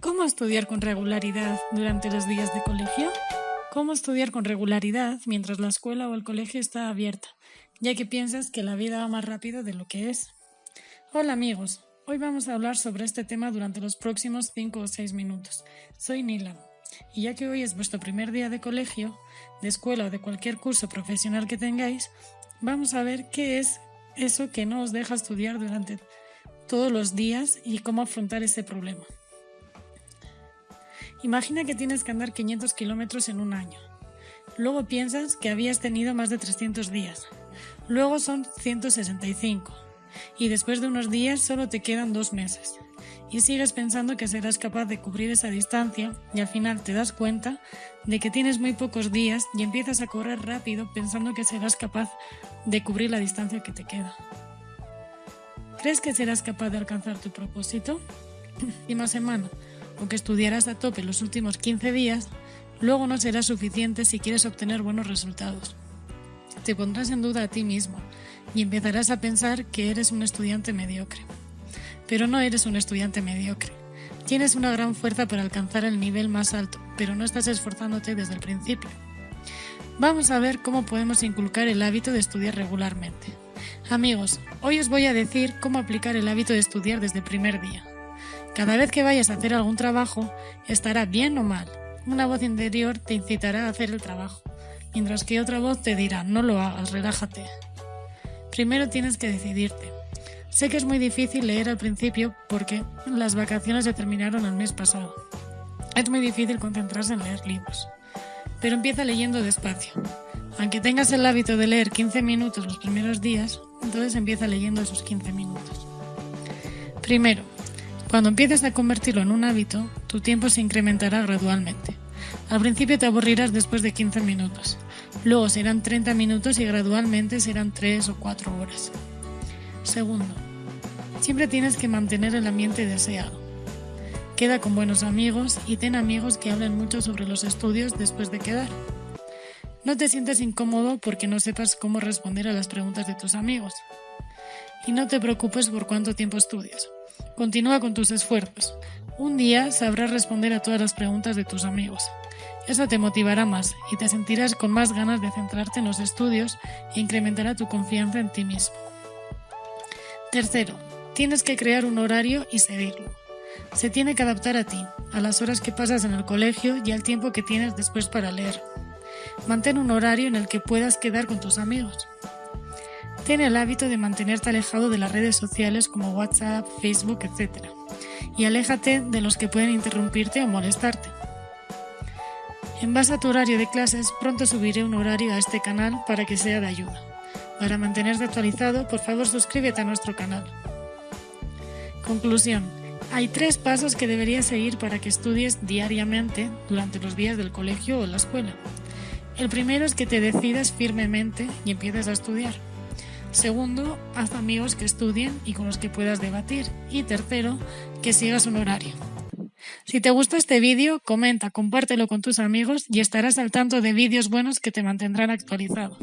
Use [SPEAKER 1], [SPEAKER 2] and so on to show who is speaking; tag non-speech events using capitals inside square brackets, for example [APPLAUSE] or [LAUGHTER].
[SPEAKER 1] ¿Cómo estudiar con regularidad durante los días de colegio? ¿Cómo estudiar con regularidad mientras la escuela o el colegio está abierta, ya que piensas que la vida va más rápido de lo que es? Hola amigos, hoy vamos a hablar sobre este tema durante los próximos 5 o 6 minutos. Soy Nila, y ya que hoy es vuestro primer día de colegio, de escuela o de cualquier curso profesional que tengáis, vamos a ver qué es eso que no os deja estudiar durante todos los días y cómo afrontar ese problema. Imagina que tienes que andar 500 kilómetros en un año. Luego piensas que habías tenido más de 300 días. Luego son 165. Y después de unos días solo te quedan dos meses. Y sigues pensando que serás capaz de cubrir esa distancia y al final te das cuenta de que tienes muy pocos días y empiezas a correr rápido pensando que serás capaz de cubrir la distancia que te queda. ¿Crees que serás capaz de alcanzar tu propósito? [LAUGHS] Última semana, o que estudiarás a tope los últimos 15 días, luego no será suficiente si quieres obtener buenos resultados. Te pondrás en duda a ti mismo y empezarás a pensar que eres un estudiante mediocre. Pero no eres un estudiante mediocre. Tienes una gran fuerza para alcanzar el nivel más alto, pero no estás esforzándote desde el principio. Vamos a ver cómo podemos inculcar el hábito de estudiar regularmente. Amigos, hoy os voy a decir cómo aplicar el hábito de estudiar desde el primer día. Cada vez que vayas a hacer algún trabajo, estará bien o mal. Una voz interior te incitará a hacer el trabajo, mientras que otra voz te dirá, no lo hagas, relájate. Primero tienes que decidirte. Sé que es muy difícil leer al principio porque las vacaciones se terminaron el mes pasado. Es muy difícil concentrarse en leer libros. Pero empieza leyendo despacio. Aunque tengas el hábito de leer 15 minutos los primeros días, entonces empieza leyendo esos 15 minutos. Primero, cuando empieces a convertirlo en un hábito, tu tiempo se incrementará gradualmente. Al principio te aburrirás después de 15 minutos, luego serán 30 minutos y gradualmente serán 3 o 4 horas. Segundo, siempre tienes que mantener el ambiente deseado. Queda con buenos amigos y ten amigos que hablen mucho sobre los estudios después de quedar. No te sientas incómodo porque no sepas cómo responder a las preguntas de tus amigos. Y no te preocupes por cuánto tiempo estudias. Continúa con tus esfuerzos. Un día sabrás responder a todas las preguntas de tus amigos. Eso te motivará más y te sentirás con más ganas de centrarte en los estudios e incrementará tu confianza en ti mismo. Tercero, tienes que crear un horario y seguirlo. Se tiene que adaptar a ti, a las horas que pasas en el colegio y al tiempo que tienes después para leer. Mantén un horario en el que puedas quedar con tus amigos. Ten el hábito de mantenerte alejado de las redes sociales como WhatsApp, Facebook, etc. Y aléjate de los que pueden interrumpirte o molestarte. En base a tu horario de clases, pronto subiré un horario a este canal para que sea de ayuda. Para mantenerte actualizado, por favor suscríbete a nuestro canal. Conclusión. Hay tres pasos que deberías seguir para que estudies diariamente durante los días del colegio o la escuela. El primero es que te decidas firmemente y empieces a estudiar. Segundo, haz amigos que estudien y con los que puedas debatir. Y tercero, que sigas un horario. Si te gusta este vídeo, comenta, compártelo con tus amigos y estarás al tanto de vídeos buenos que te mantendrán actualizado.